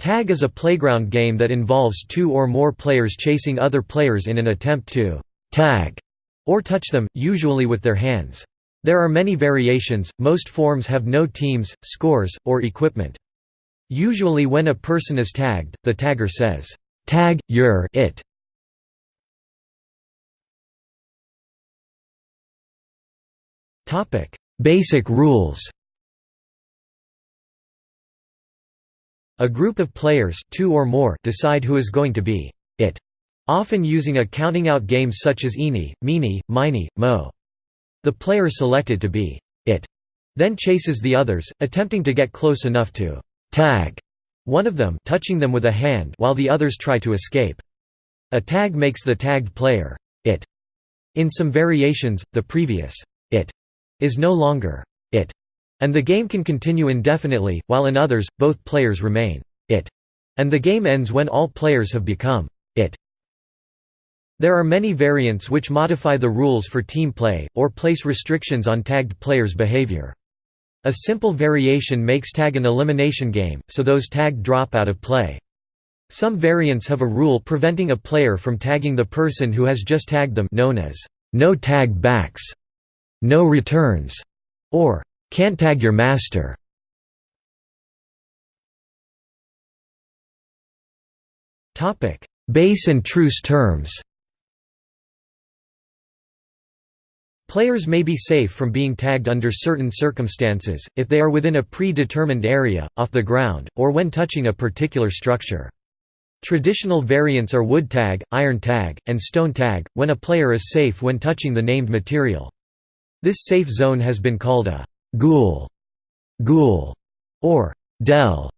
Tag is a playground game that involves two or more players chasing other players in an attempt to «tag» or touch them, usually with their hands. There are many variations, most forms have no teams, scores, or equipment. Usually when a person is tagged, the tagger says, "'Tag, you're it' Basic rules A group of players two or more decide who is going to be it, often using a counting out game such as eeny, meeny, miny, mo. The player selected to be it then chases the others, attempting to get close enough to tag one of them touching them with a hand while the others try to escape. A tag makes the tagged player it. In some variations, the previous it is no longer it and the game can continue indefinitely, while in others, both players remain it, and the game ends when all players have become it. There are many variants which modify the rules for team play, or place restrictions on tagged players' behavior. A simple variation makes tag an elimination game, so those tagged drop out of play. Some variants have a rule preventing a player from tagging the person who has just tagged them known as no tag backs, no returns, or can't tag your master. Topic: Base and truce terms. Players may be safe from being tagged under certain circumstances, if they are within a pre-determined area, off the ground, or when touching a particular structure. Traditional variants are wood tag, iron tag, and stone tag, when a player is safe when touching the named material. This safe zone has been called a Ghoul, Ghoul, or Dell,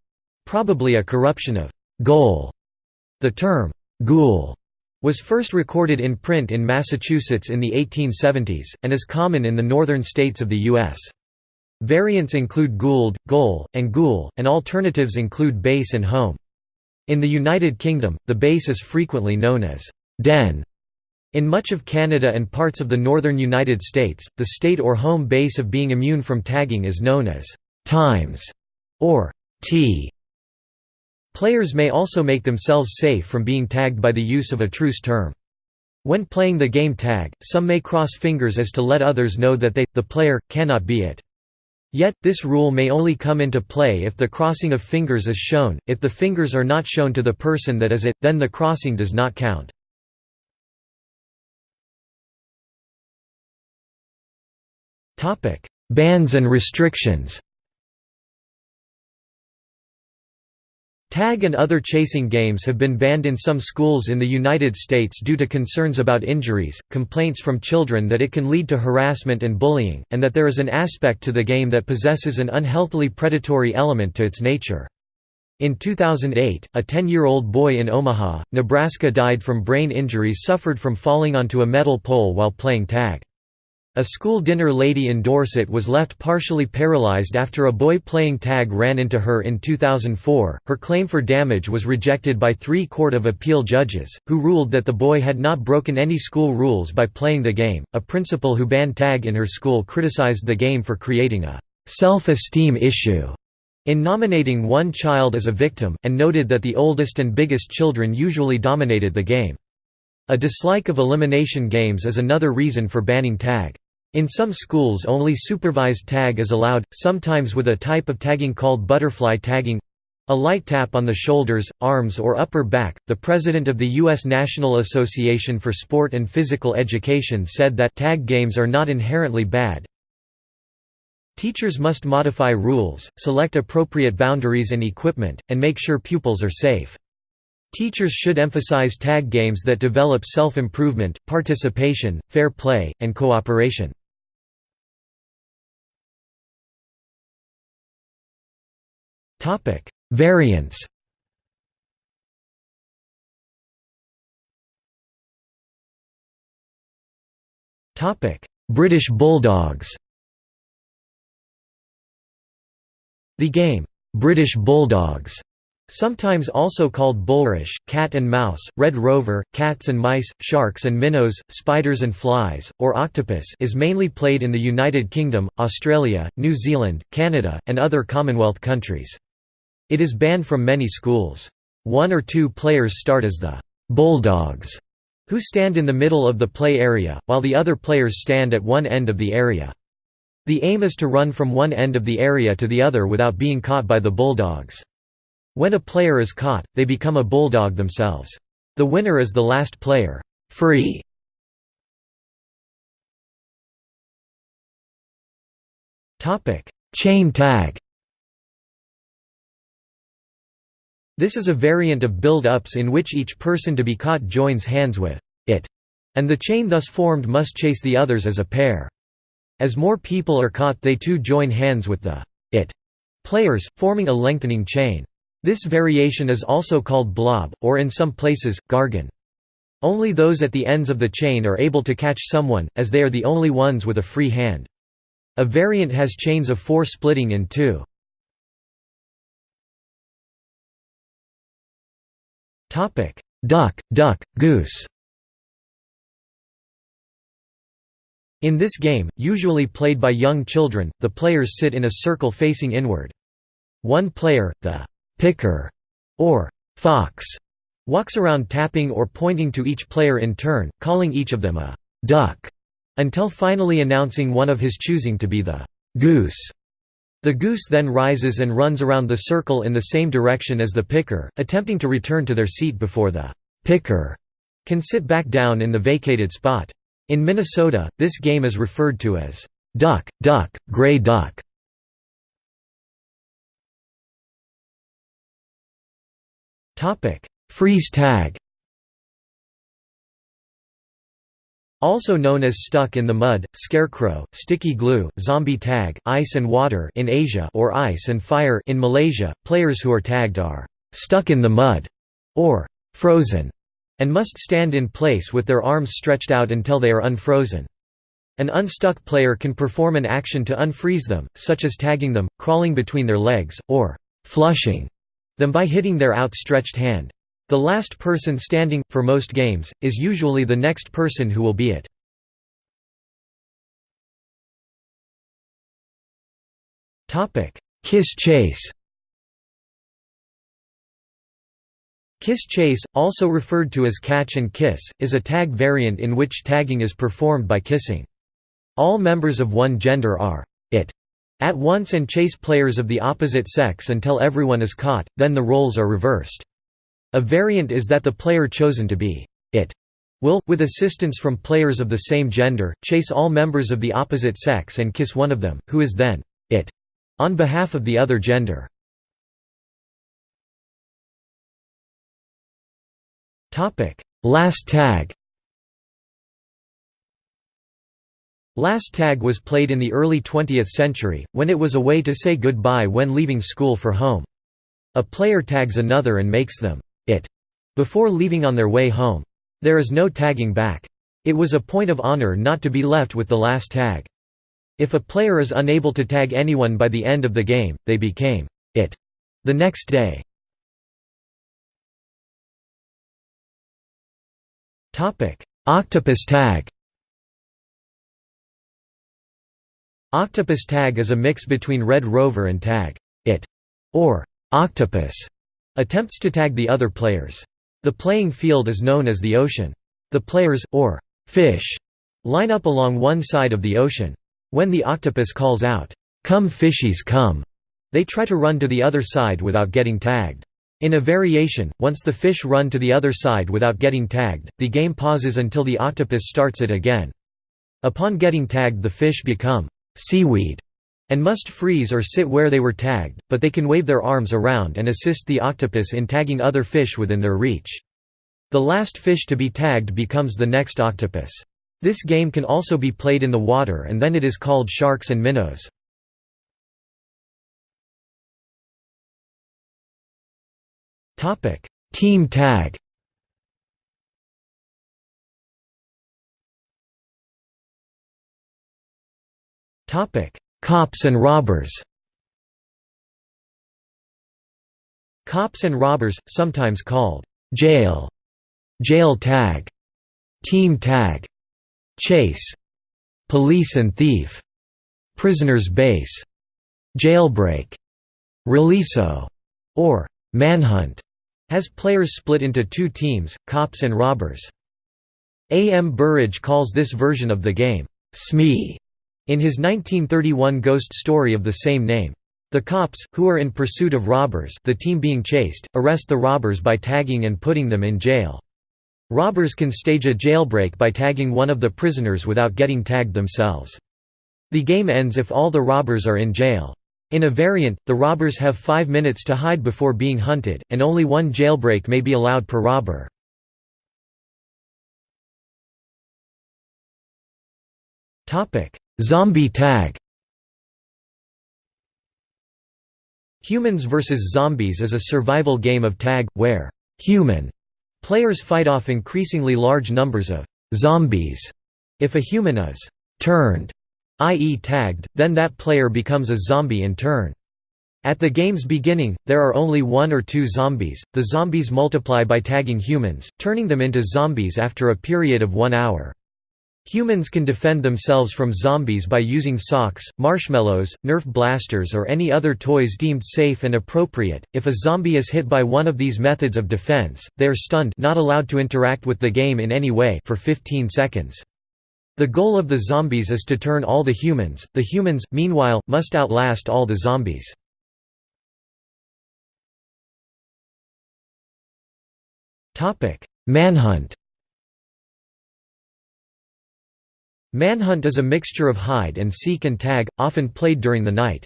probably a corruption of goal. The term ghoul was first recorded in print in Massachusetts in the 1870s, and is common in the northern states of the U.S. Variants include Gould, Goal, and Ghoul, and alternatives include base and home. In the United Kingdom, the base is frequently known as den in much of Canada and parts of the northern United States, the state or home base of being immune from tagging is known as «times» or «t». Players may also make themselves safe from being tagged by the use of a truce term. When playing the game tag, some may cross fingers as to let others know that they, the player, cannot be it. Yet, this rule may only come into play if the crossing of fingers is shown, if the fingers are not shown to the person that is it, then the crossing does not count. Bans and restrictions Tag and other chasing games have been banned in some schools in the United States due to concerns about injuries, complaints from children that it can lead to harassment and bullying, and that there is an aspect to the game that possesses an unhealthily predatory element to its nature. In 2008, a 10-year-old boy in Omaha, Nebraska died from brain injuries suffered from falling onto a metal pole while playing tag. A school dinner lady in Dorset was left partially paralyzed after a boy playing tag ran into her in 2004. Her claim for damage was rejected by three Court of Appeal judges, who ruled that the boy had not broken any school rules by playing the game. A principal who banned tag in her school criticized the game for creating a self esteem issue in nominating one child as a victim, and noted that the oldest and biggest children usually dominated the game. A dislike of elimination games is another reason for banning tag. In some schools only supervised tag is allowed, sometimes with a type of tagging called butterfly tagging a light tap on the shoulders, arms or upper back. The president of the U.S. National Association for Sport and Physical Education said that tag games are not inherently bad. Teachers must modify rules, select appropriate boundaries and equipment, and make sure pupils are safe. Teachers should emphasize tag games that develop self-improvement, participation, fair play, and cooperation. Topic: Variants. Topic: British Bulldogs. The game British Bulldogs Sometimes also called bulrush, cat and mouse, red rover, cats and mice, sharks and minnows, spiders and flies, or octopus is mainly played in the United Kingdom, Australia, New Zealand, Canada, and other Commonwealth countries. It is banned from many schools. One or two players start as the «bulldogs», who stand in the middle of the play area, while the other players stand at one end of the area. The aim is to run from one end of the area to the other without being caught by the bulldogs. When a player is caught, they become a bulldog themselves. The winner is the last player. Free. Chain tag This is a variant of build-ups in which each person to be caught joins hands with it, and the chain thus formed must chase the others as a pair. As more people are caught they too join hands with the it players, forming a lengthening chain. This variation is also called blob, or in some places, gargan. Only those at the ends of the chain are able to catch someone, as they are the only ones with a free hand. A variant has chains of four splitting in two. Duck, duck, goose In this game, usually played by young children, the players sit in a circle facing inward. One player, the «picker» or «fox», walks around tapping or pointing to each player in turn, calling each of them a «duck», until finally announcing one of his choosing to be the «goose». The goose then rises and runs around the circle in the same direction as the picker, attempting to return to their seat before the picker can sit back down in the vacated spot. In Minnesota, this game is referred to as duck, duck, gray duck. Freeze tag Also known as stuck in the mud, scarecrow, sticky glue, zombie tag, ice and water in Asia or ice and fire in Malaysia, players who are tagged are stuck in the mud or frozen and must stand in place with their arms stretched out until they are unfrozen. An unstuck player can perform an action to unfreeze them, such as tagging them, crawling between their legs, or flushing them by hitting their outstretched hand. The last person standing, for most games, is usually the next person who will be it. Kiss chase Kiss chase, also referred to as catch and kiss, is a tag variant in which tagging is performed by kissing. All members of one gender are it at once and chase players of the opposite sex until everyone is caught, then the roles are reversed. A variant is that the player chosen to be it will, with assistance from players of the same gender, chase all members of the opposite sex and kiss one of them, who is then it on behalf of the other gender. Last tag Last tag was played in the early 20th century, when it was a way to say goodbye when leaving school for home. A player tags another and makes them it before leaving on their way home. There is no tagging back. It was a point of honor not to be left with the last tag. If a player is unable to tag anyone by the end of the game, they became it the next day. Octopus tag Octopus tag is a mix between Red Rover and tag it or octopus attempts to tag the other players. The playing field is known as the ocean. The players, or fish, line up along one side of the ocean. When the octopus calls out, "'Come fishies come!' they try to run to the other side without getting tagged. In a variation, once the fish run to the other side without getting tagged, the game pauses until the octopus starts it again. Upon getting tagged the fish become seaweed and must freeze or sit where they were tagged, but they can wave their arms around and assist the octopus in tagging other fish within their reach. The last fish to be tagged becomes the next octopus. This game can also be played in the water and then it is called sharks and minnows. Team tag Cops and robbers Cops and robbers, sometimes called jail, jail tag, team tag, chase, police and thief, prisoner's base, jailbreak, releaso, or manhunt has players split into two teams, cops and robbers. A. M. Burrage calls this version of the game, Smee, in his 1931 ghost story of the same name. The cops, who are in pursuit of robbers the team being chased, arrest the robbers by tagging and putting them in jail. Robbers can stage a jailbreak by tagging one of the prisoners without getting tagged themselves. The game ends if all the robbers are in jail. In a variant, the robbers have five minutes to hide before being hunted, and only one jailbreak may be allowed per robber. Zombie tag Humans vs. Zombies is a survival game of tag, where human players fight off increasingly large numbers of zombies. If a human is turned, i.e. tagged, then that player becomes a zombie in turn. At the game's beginning, there are only one or two zombies. The zombies multiply by tagging humans, turning them into zombies after a period of one hour. Humans can defend themselves from zombies by using socks, marshmallows, Nerf blasters or any other toys deemed safe and appropriate. If a zombie is hit by one of these methods of defense, they are stunned not allowed to interact with the game in any way for 15 seconds. The goal of the zombies is to turn all the humans, the humans, meanwhile, must outlast all the zombies. Manhunt Manhunt is a mixture of hide and seek and tag, often played during the night.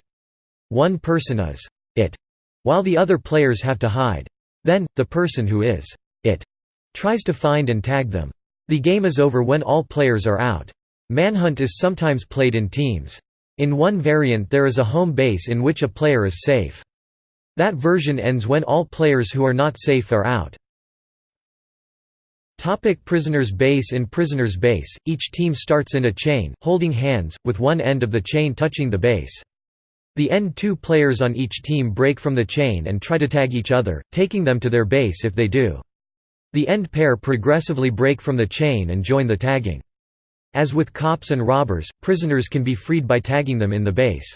One person is it, while the other players have to hide. Then, the person who is it tries to find and tag them. The game is over when all players are out. Manhunt is sometimes played in teams. In one variant there is a home base in which a player is safe. That version ends when all players who are not safe are out. Topic prisoners base In prisoners base, each team starts in a chain, holding hands, with one end of the chain touching the base. The end two players on each team break from the chain and try to tag each other, taking them to their base if they do. The end pair progressively break from the chain and join the tagging. As with cops and robbers, prisoners can be freed by tagging them in the base.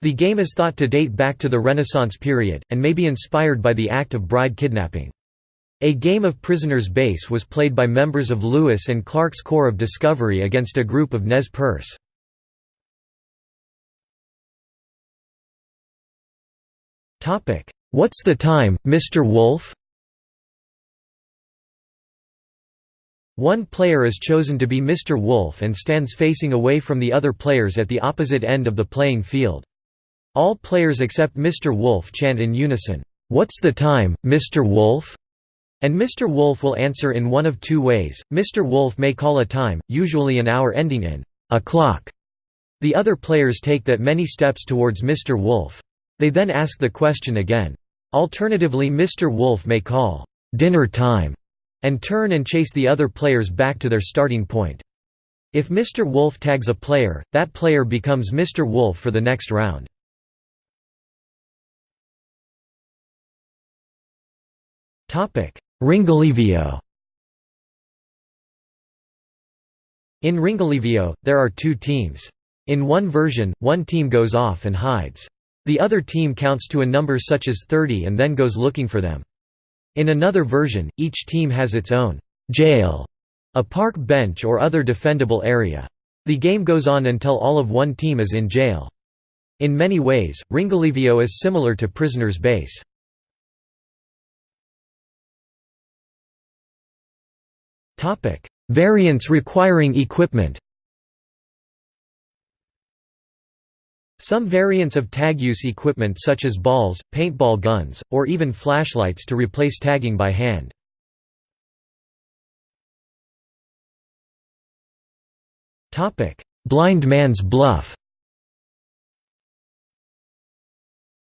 The game is thought to date back to the Renaissance period, and may be inspired by the act of bride kidnapping. A game of Prisoner's Base was played by members of Lewis and Clark's Corps of Discovery against a group of Nez Perce. What's the time, Mr. Wolf? One player is chosen to be Mr. Wolf and stands facing away from the other players at the opposite end of the playing field. All players except Mr. Wolf chant in unison, "'What's the time, Mr. Wolf?' And Mr. Wolf will answer in one of two ways, Mr. Wolf may call a time, usually an hour ending in a clock. The other players take that many steps towards Mr. Wolf. They then ask the question again. Alternatively Mr. Wolf may call dinner time and turn and chase the other players back to their starting point. If Mr. Wolf tags a player, that player becomes Mr. Wolf for the next round. Ringolevio In Ringolevio, there are two teams. In one version, one team goes off and hides. The other team counts to a number such as 30 and then goes looking for them. In another version, each team has its own jail, a park bench or other defendable area. The game goes on until all of one team is in jail. In many ways, Ringolevio is similar to Prisoner's Base. Variants requiring equipment Some variants of tag use equipment such as balls, paintball guns, or even flashlights to replace tagging by hand. Blind Man's Bluff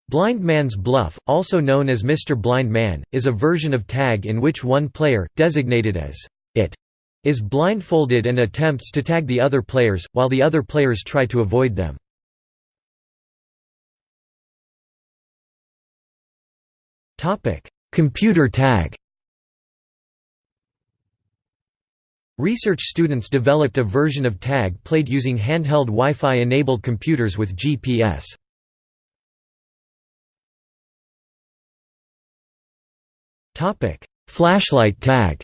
Blind Man's Bluff, also known as Mr. Blind Man, is a version of tag in which one player, designated as it is blindfolded and attempts to tag the other players, while the other players try to avoid them. Computer tag Research students developed a version of tag played using handheld Wi-Fi enabled computers with GPS. Flashlight tag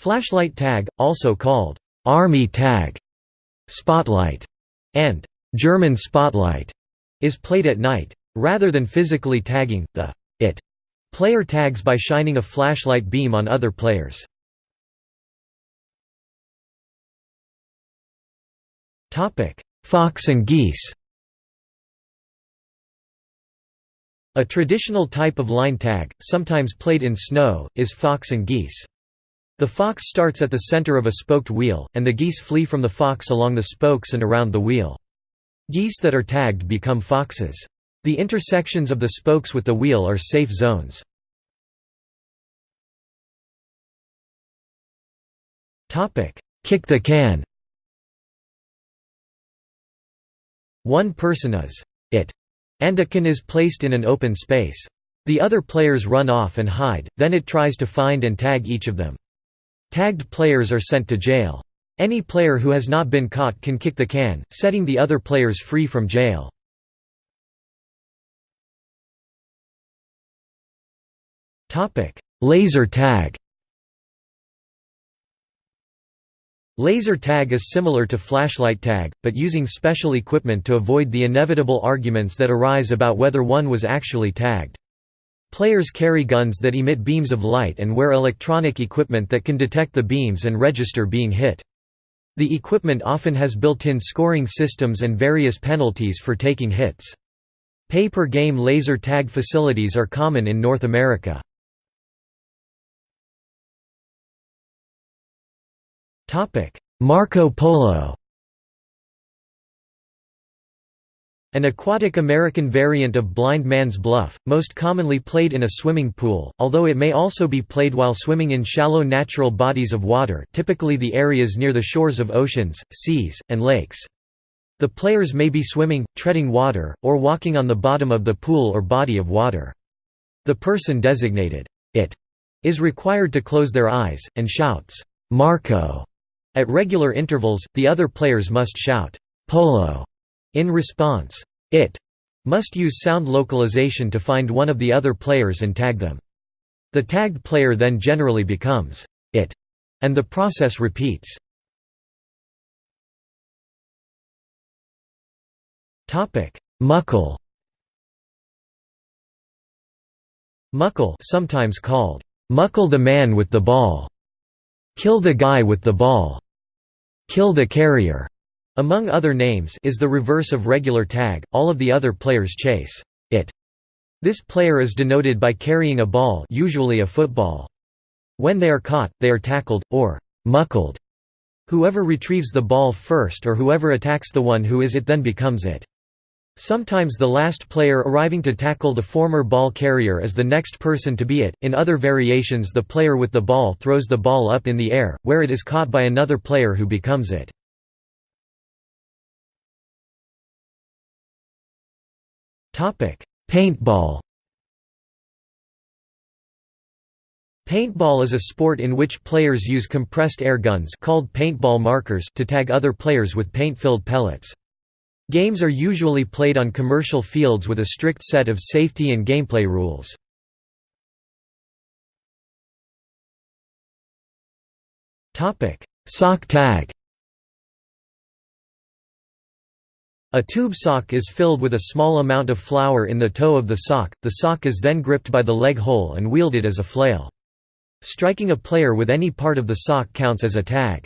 Flashlight tag, also called Army tag, Spotlight, and German Spotlight, is played at night. Rather than physically tagging, the it player tags by shining a flashlight beam on other players. Fox and geese A traditional type of line tag, sometimes played in snow, is fox and geese. The fox starts at the center of a spoked wheel, and the geese flee from the fox along the spokes and around the wheel. Geese that are tagged become foxes. The intersections of the spokes with the wheel are safe zones. Kick the can One person is it, and a can is placed in an open space. The other players run off and hide, then it tries to find and tag each of them. Tagged players are sent to jail. Any player who has not been caught can kick the can, setting the other players free from jail. Laser tag Laser tag is similar to flashlight tag, but using special equipment to avoid the inevitable arguments that arise about whether one was actually tagged. Players carry guns that emit beams of light and wear electronic equipment that can detect the beams and register being hit. The equipment often has built-in scoring systems and various penalties for taking hits. Pay-per-game laser tag facilities are common in North America. Marco Polo An aquatic American variant of blind man's bluff, most commonly played in a swimming pool, although it may also be played while swimming in shallow natural bodies of water typically the areas near the shores of oceans, seas, and lakes. The players may be swimming, treading water, or walking on the bottom of the pool or body of water. The person designated, it, is required to close their eyes, and shouts, Marco. At regular intervals, the other players must shout, Polo in response, it must use sound localization to find one of the other players and tag them. The tagged player then generally becomes it, and the process repeats. Muckle Muckle sometimes called, "'Muckle the man with the ball' Kill the guy with the ball. Kill the carrier. Among other names is the reverse of regular tag, all of the other players chase it. This player is denoted by carrying a ball usually a football. When they are caught, they are tackled, or muckled. Whoever retrieves the ball first or whoever attacks the one who is it then becomes it. Sometimes the last player arriving to tackle the former ball carrier is the next person to be it. In other variations, the player with the ball throws the ball up in the air, where it is caught by another player who becomes it. Paintball Paintball is a sport in which players use compressed air guns called paintball markers to tag other players with paint-filled pellets. Games are usually played on commercial fields with a strict set of safety and gameplay rules. Sock tag A tube sock is filled with a small amount of flour in the toe of the sock, the sock is then gripped by the leg hole and wielded as a flail. Striking a player with any part of the sock counts as a tag.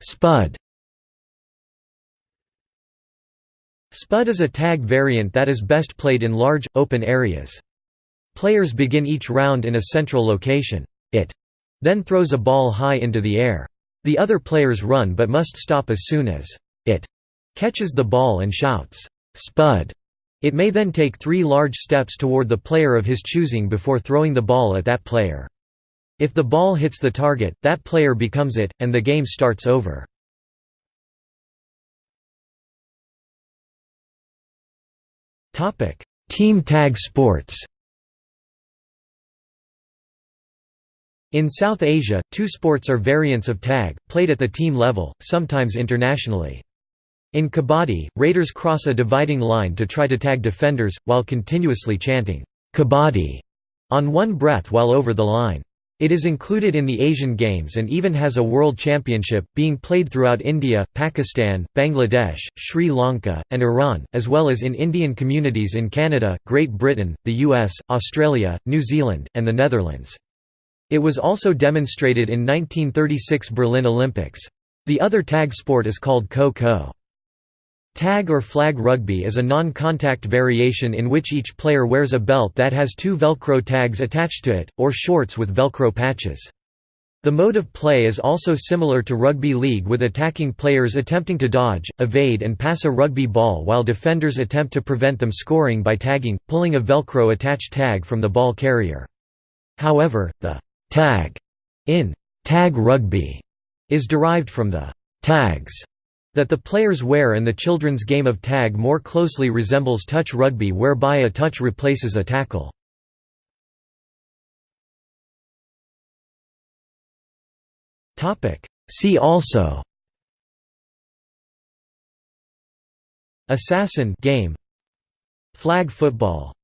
Spud Spud is a tag variant that is best played in large, open areas. Players begin each round in a central location. It then throws a ball high into the air. The other players run but must stop as soon as it catches the ball and shouts, Spud. It may then take three large steps toward the player of his choosing before throwing the ball at that player. If the ball hits the target, that player becomes it, and the game starts over. Team tag sports In South Asia, two sports are variants of tag, played at the team level, sometimes internationally. In kabaddi, raiders cross a dividing line to try to tag defenders, while continuously chanting, kabaddi, on one breath while over the line. It is included in the Asian Games and even has a World Championship, being played throughout India, Pakistan, Bangladesh, Sri Lanka, and Iran, as well as in Indian communities in Canada, Great Britain, the US, Australia, New Zealand, and the Netherlands. It was also demonstrated in 1936 Berlin Olympics. The other tag sport is called Kho-Kho. Tag or flag rugby is a non-contact variation in which each player wears a belt that has two Velcro tags attached to it, or shorts with Velcro patches. The mode of play is also similar to rugby league with attacking players attempting to dodge, evade and pass a rugby ball while defenders attempt to prevent them scoring by tagging, pulling a Velcro attached tag from the ball carrier. However, the «tag» in «tag rugby» is derived from the «tags» that the players wear and the children's game of tag more closely resembles touch rugby whereby a touch replaces a tackle. See also Assassin game. Flag football